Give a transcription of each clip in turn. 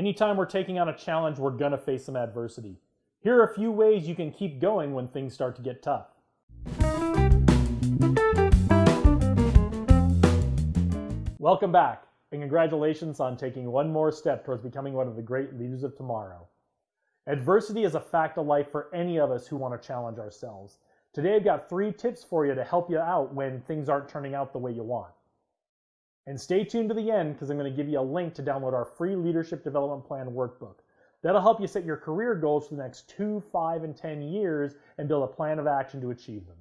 Anytime we're taking on a challenge, we're to face some adversity. Here are a few ways you can keep going when things start to get tough. Welcome back, and congratulations on taking one more step towards becoming one of the great leaders of tomorrow. Adversity is a fact of life for any of us who want to challenge ourselves. Today I've got three tips for you to help you out when things aren't turning out the way you want. And stay tuned to the end because I'm going to give you a link to download our free Leadership Development Plan workbook. That'll help you set your career goals for the next two, five, and 10 years and build a plan of action to achieve them.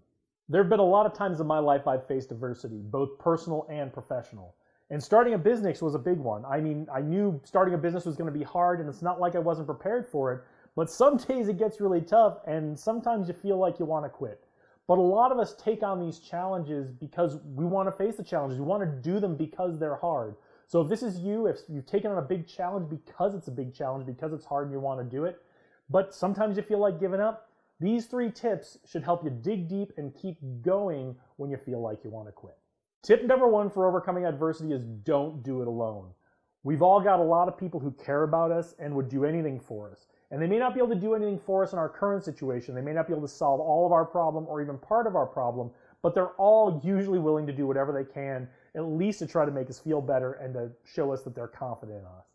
There have been a lot of times in my life I've faced adversity, both personal and professional. And starting a business was a big one. I mean, I knew starting a business was going to be hard, and it's not like I wasn't prepared for it, but some days it gets really tough, and sometimes you feel like you want to quit. But a lot of us take on these challenges because we want to face the challenges. We want to do them because they're hard. So if this is you, if you've taken on a big challenge because it's a big challenge, because it's hard and you want to do it, but sometimes you feel like giving up, these three tips should help you dig deep and keep going when you feel like you want to quit. Tip number one for overcoming adversity is don't do it alone. We've all got a lot of people who care about us and would do anything for us. And they may not be able to do anything for us in our current situation. They may not be able to solve all of our problem or even part of our problem, but they're all usually willing to do whatever they can, at least to try to make us feel better and to show us that they're confident in us.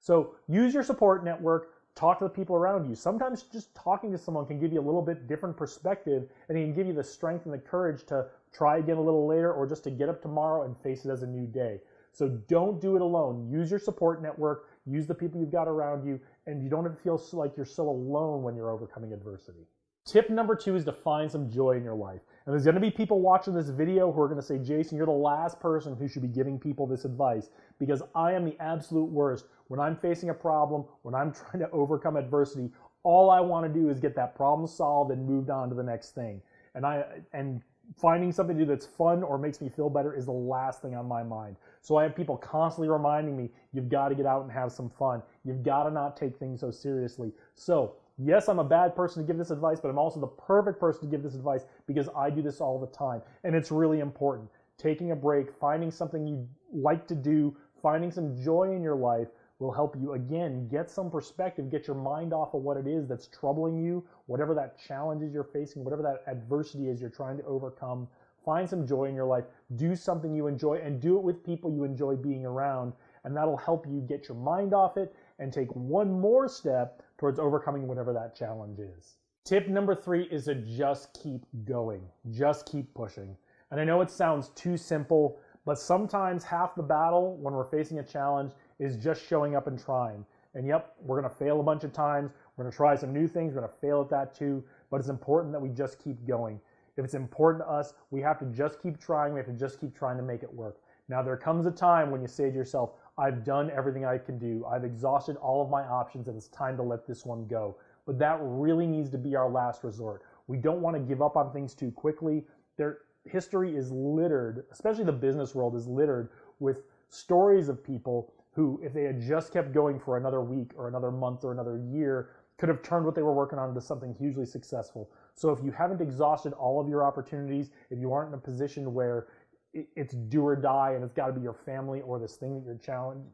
So use your support network, talk to the people around you. Sometimes just talking to someone can give you a little bit different perspective and it can give you the strength and the courage to try again a little later or just to get up tomorrow and face it as a new day. So don't do it alone. Use your support network, use the people you've got around you, and you don't feel like you're so alone when you're overcoming adversity. Tip number two is to find some joy in your life. And there's going to be people watching this video who are going to say, Jason, you're the last person who should be giving people this advice because I am the absolute worst. When I'm facing a problem, when I'm trying to overcome adversity, all I want to do is get that problem solved and moved on to the next thing. And I and finding something to do that's fun or makes me feel better is the last thing on my mind. So I have people constantly reminding me, you've got to get out and have some fun. You've got to not take things so seriously. So yes, I'm a bad person to give this advice, but I'm also the perfect person to give this advice because I do this all the time. And it's really important. Taking a break, finding something you like to do, finding some joy in your life will help you again get some perspective, get your mind off of what it is that's troubling you, whatever that challenge is you're facing, whatever that adversity is you're trying to overcome. Find some joy in your life. Do something you enjoy and do it with people you enjoy being around. And that'll help you get your mind off it and take one more step towards overcoming whatever that challenge is. Tip number three is to just keep going, just keep pushing. And I know it sounds too simple, but sometimes half the battle when we're facing a challenge is just showing up and trying. And yep, we're going to fail a bunch of times. We're going to try some new things. We're going to fail at that too. But it's important that we just keep going. If it's important to us, we have to just keep trying. We have to just keep trying to make it work. Now, there comes a time when you say to yourself, I've done everything I can do. I've exhausted all of my options and it's time to let this one go. But that really needs to be our last resort. We don't want to give up on things too quickly. Their history is littered, especially the business world is littered with stories of people who, if they had just kept going for another week or another month or another year, could have turned what they were working on into something hugely successful. So if you haven't exhausted all of your opportunities, if you aren't in a position where it's do or die and it's got to be your family or this thing that you're challenge,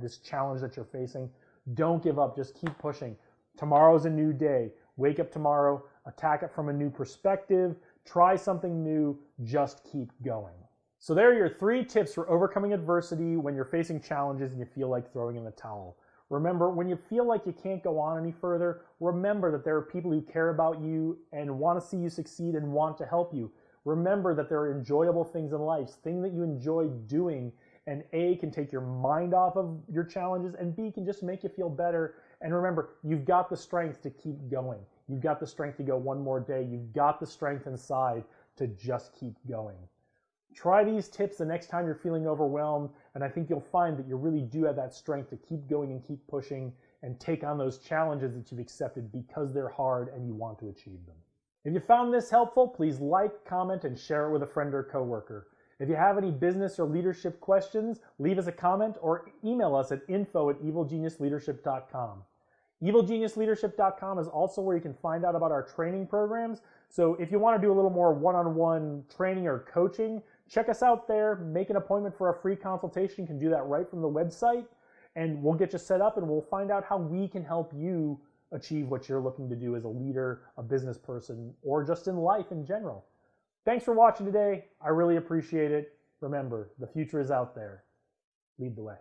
this challenge that you're facing, don't give up. Just keep pushing. Tomorrow's a new day. Wake up tomorrow, attack it from a new perspective, try something new, just keep going. So there are your three tips for overcoming adversity when you're facing challenges and you feel like throwing in the towel. Remember, when you feel like you can't go on any further, remember that there are people who care about you and want to see you succeed and want to help you. Remember that there are enjoyable things in life, things that you enjoy doing, and A can take your mind off of your challenges, and B can just make you feel better. And remember, you've got the strength to keep going. You've got the strength to go one more day. You've got the strength inside to just keep going. Try these tips the next time you're feeling overwhelmed, and I think you'll find that you really do have that strength to keep going and keep pushing and take on those challenges that you've accepted because they're hard and you want to achieve them. If you found this helpful, please like, comment, and share it with a friend or coworker. If you have any business or leadership questions, leave us a comment or email us at info at evilgeniusleadership.com. EvilGeniusLeadership.com is also where you can find out about our training programs. So if you want to do a little more one-on-one training or coaching, check us out there. Make an appointment for a free consultation. You can do that right from the website. and we'll get you set up and we'll find out how we can help you achieve what you're looking to do as a leader, a business person, or just in life in general. Thanks for watching today. I really appreciate it. Remember, the future is out there. Lead the way.